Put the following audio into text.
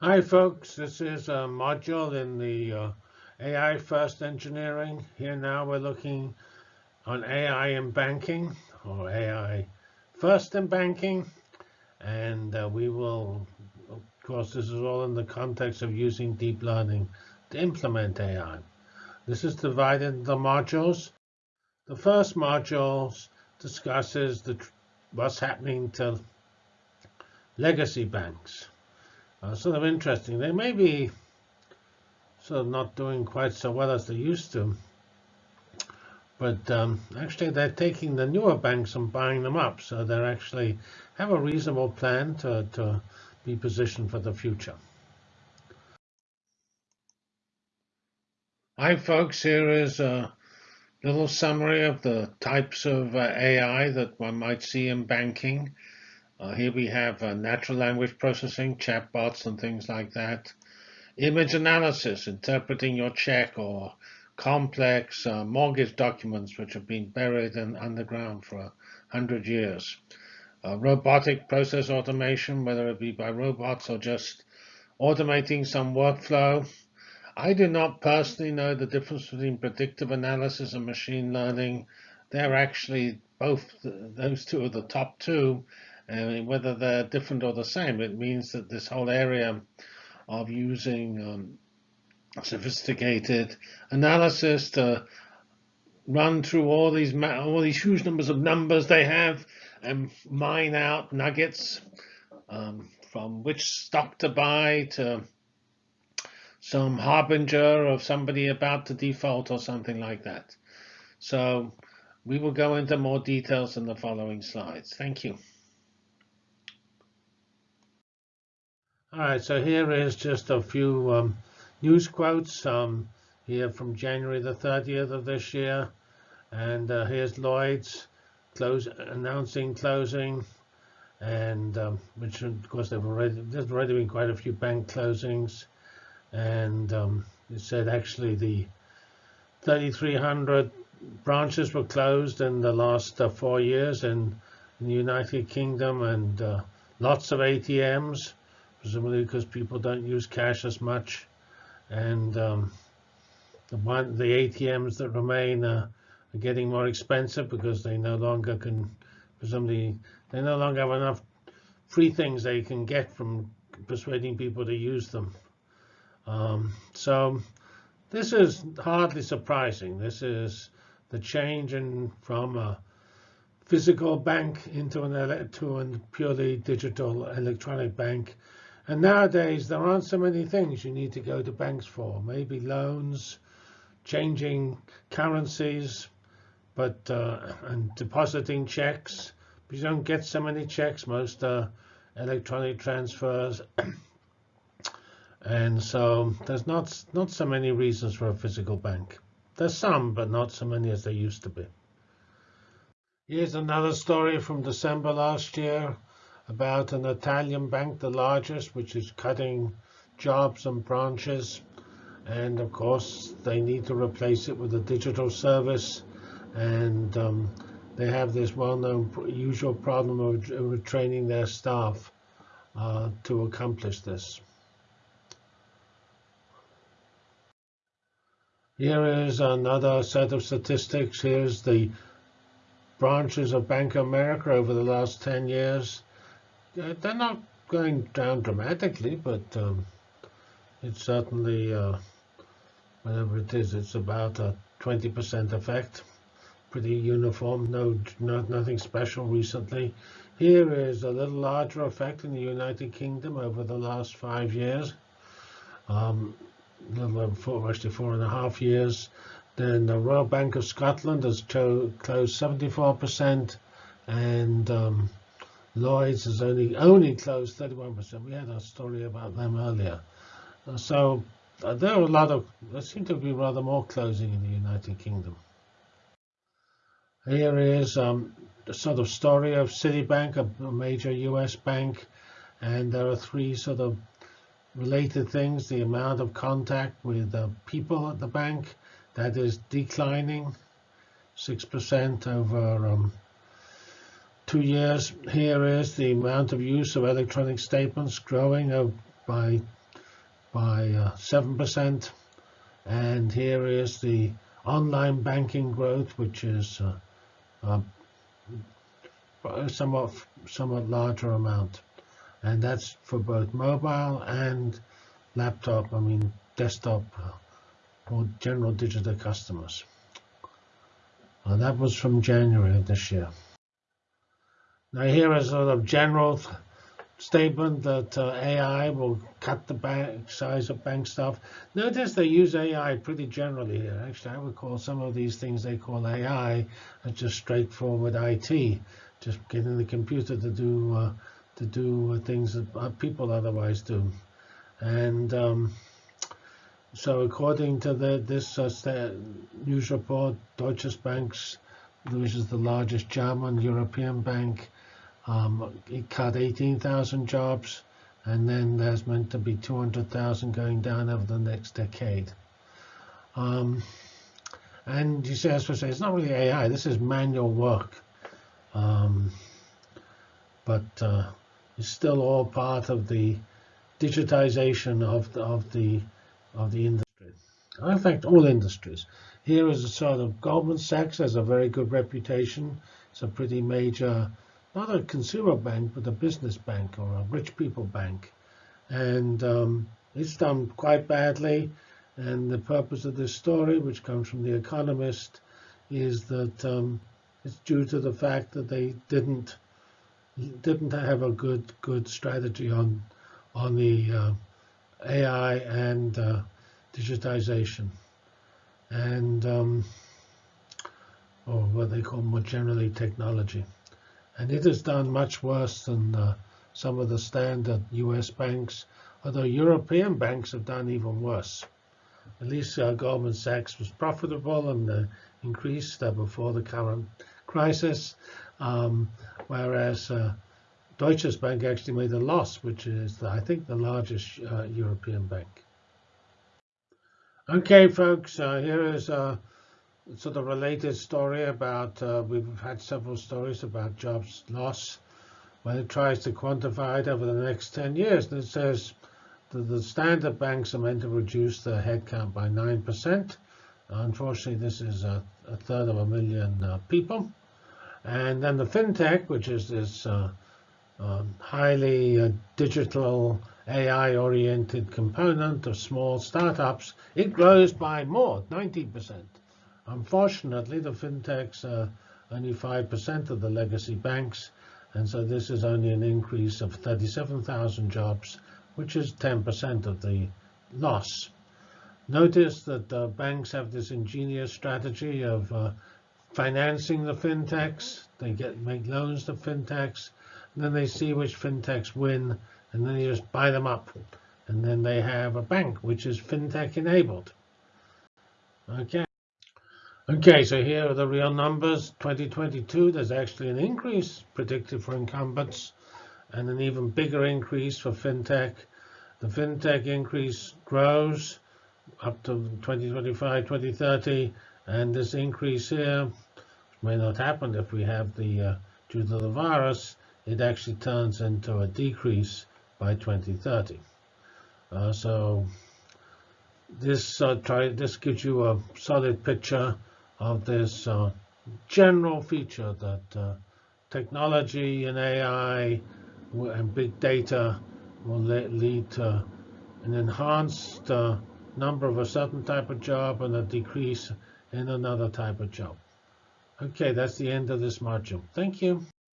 Hi, folks. This is a module in the uh, AI First Engineering. Here now we're looking on AI in banking or AI First in banking. And uh, we will, of course, this is all in the context of using deep learning to implement AI. This is divided into modules. The first module discusses the, what's happening to legacy banks uh, sort of interesting. They may be sort of not doing quite so well as they used to. But um, actually, they're taking the newer banks and buying them up. So they actually have a reasonable plan to, to be positioned for the future. Hi, folks. Here is a little summary of the types of uh, AI that one might see in banking. Uh, here we have uh, natural language processing, chatbots, and things like that. Image analysis, interpreting your check or complex uh, mortgage documents which have been buried in underground for a hundred years. Uh, robotic process automation, whether it be by robots or just automating some workflow. I do not personally know the difference between predictive analysis and machine learning. They're actually both, those two are the top two, and whether they're different or the same, it means that this whole area of using um, sophisticated analysis to run through all these all these huge numbers of numbers they have and mine out nuggets um, from which stock to buy to some harbinger of somebody about to default or something like that. So we will go into more details in the following slides. Thank you. All right, so here is just a few um, news quotes um, here from January the 30th of this year. And uh, here's Lloyd's close announcing closing, and um, which of course they've already there's already been quite a few bank closings, and um, it said actually the 3,300 branches were closed in the last uh, four years in, in, the United Kingdom, and uh, lots of ATMs presumably because people don't use cash as much. And um, the, one, the ATMs that remain uh, are getting more expensive because they no longer can, presumably, they no longer have enough free things they can get from persuading people to use them. Um, so this is hardly surprising. This is the change in from a physical bank into an to a purely digital electronic bank and nowadays, there aren't so many things you need to go to banks for. Maybe loans, changing currencies, but uh, and depositing checks. But you don't get so many checks. Most are electronic transfers. and so there's not not so many reasons for a physical bank. There's some, but not so many as there used to be. Here's another story from December last year about an Italian bank, the largest, which is cutting jobs and branches. And of course, they need to replace it with a digital service. And um, they have this well-known usual problem of, of, training their staff uh, to accomplish this. Here is another set of statistics. Here's the branches of Bank of America over the last 10 years they're not going down dramatically, but um, it's certainly, uh, whatever it is, it's about a 20% effect. Pretty uniform, no, not, nothing special recently. Here is a little larger effect in the United Kingdom over the last five years. Um, little over four, actually four and a half years. Then the Royal Bank of Scotland has closed 74%, and um, Lloyd's has only only closed 31%. We had a story about them earlier. So uh, there are a lot of, there seem to be rather more closing in the United Kingdom. Here is um, the sort of story of Citibank, a, major US bank, and there are three sort of related things. The amount of contact with uh, people at the bank, that is declining 6% over um, two years. Here is the amount of use of electronic statements growing by by uh, 7%. And here is the online banking growth, which is uh, a somewhat, somewhat larger amount. And that's for both mobile and laptop, I mean desktop uh, or general digital customers. Uh, that was from January of this year. Now here is a sort of general statement that uh, AI will cut the bank size of bank staff. Notice they use AI pretty generally here. Actually, I would call some of these things they call AI just straightforward IT, just getting the computer to do uh, to do things that people otherwise do. And um, so according to the, this uh, news report, Deutsche Banks, which is the largest German European bank, um, it cut 18,000 jobs, and then there's meant to be 200,000 going down over the next decade. Um, and you say, as I say, it's not really AI. This is manual work, um, but uh, it's still all part of the digitization of the, of the of the industry. In fact, all industries. Here is a sort of Goldman Sachs has a very good reputation. It's a pretty major, not a consumer bank, but a business bank or a rich people bank. And um, it's done quite badly. And the purpose of this story, which comes from The Economist, is that um, it's due to the fact that they didn't didn't have a good good strategy on on the uh, AI and uh, digitization, and um, or what they call more generally technology. And it has done much worse than uh, some of the standard U.S. banks, although European banks have done even worse. At least uh, Goldman Sachs was profitable and uh, increased uh, before the current crisis, um, whereas uh, Deutsche Bank actually made a loss, which is, I think, the largest uh, European bank. Okay, folks, here is sort of related story about, uh, we've had several stories about jobs loss when it tries to quantify it over the next 10 years. And it says that the standard banks are meant to reduce their headcount by 9%. Unfortunately, this is a, a third of a million uh, people. And then the fintech, which is this uh, um, highly uh, digital AI-oriented component of small startups, it grows by more, 19%. Unfortunately, the fintechs are only 5% of the legacy banks, and so this is only an increase of 37,000 jobs, which is 10% of the loss. Notice that uh, banks have this ingenious strategy of uh, financing the fintechs. They get make loans to fintechs and then they see which fintechs win, and then you just buy them up. And then they have a bank which is fintech enabled. Okay. Okay, so here are the real numbers. 2022, there's actually an increase predicted for incumbents and an even bigger increase for fintech. The fintech increase grows up to 2025, 2030, and this increase here may not happen if we have the, uh, due to the virus, it actually turns into a decrease by 2030. Uh, so this uh, try this gives you a solid picture of this uh, general feature that uh, technology and AI and big data will lead to an enhanced uh, number of a certain type of job and a decrease in another type of job. Okay, that's the end of this module. Thank you.